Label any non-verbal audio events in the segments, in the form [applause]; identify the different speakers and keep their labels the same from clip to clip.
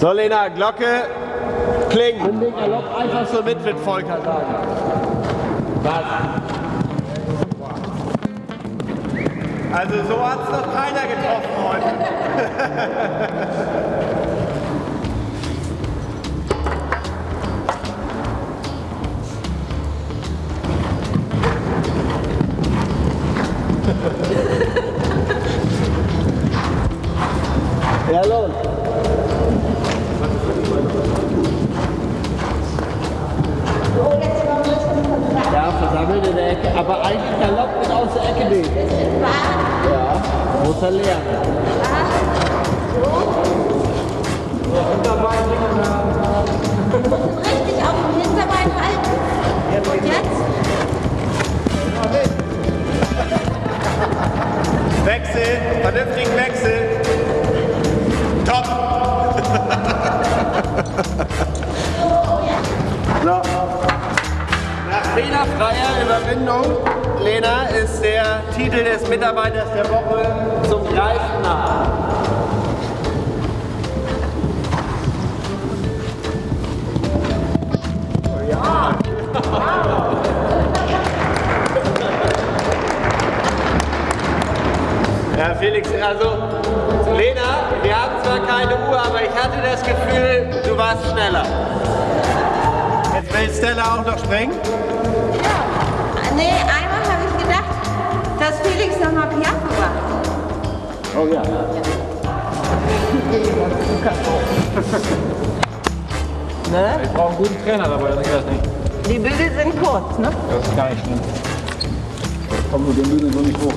Speaker 1: So, Lena, Glocke, Kling. Nimm den Galopp einfach so mit, wird Volker sagen. Was? Also so hat es noch keiner getroffen heute. ja, der Ecke, aber eigentlich Galopp und aus der Ecke nicht. Ja, muss er lernen.
Speaker 2: Richtig auf dem Hinterbein halten. Und jetzt?
Speaker 1: Wechsel, vernünftigen Wechsel. Fehlerfreier Überwindung, Lena, ist der Titel des Mitarbeiters der Woche zum Greifen nah. Ja, Felix, also Lena, wir haben zwar keine Uhr, aber ich hatte das Gefühl, du warst schneller. Will Stella auch noch springen?
Speaker 2: Ja. Nee, einmal habe ich gedacht, dass Felix nochmal Piaffe macht.
Speaker 1: Oh ja. [laughs]
Speaker 2: Ne?
Speaker 3: Ich brauche einen guten Trainer dabei, dann geht das nicht.
Speaker 2: Die Bügel sind kurz, ne?
Speaker 3: Das ist gar nicht schlimm. Komm nur den Bügel so nicht hoch.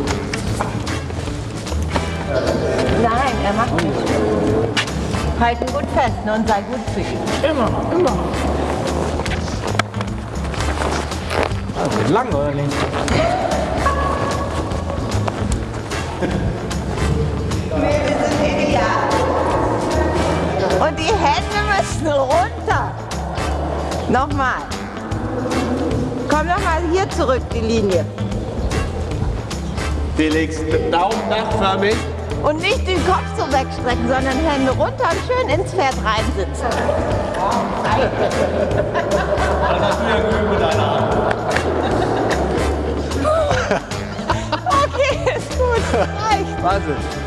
Speaker 2: Nein, er macht nicht. Halt ihn gut fest ne, und sei gut zu ihm.
Speaker 3: Immer, immer. Das wird lang, oder nicht?
Speaker 2: Und die Hände müssen runter. Nochmal. Komm nochmal hier zurück, die Linie.
Speaker 1: Felix, Daumen dachförmig.
Speaker 2: Und nicht den Kopf so wegstrecken, sondern Hände runter und schön ins Pferd reinsitzen.
Speaker 1: Das hast du ja geübt mit deiner Hand.
Speaker 2: Okay, ist gut. Reicht.
Speaker 1: Wahnsinn.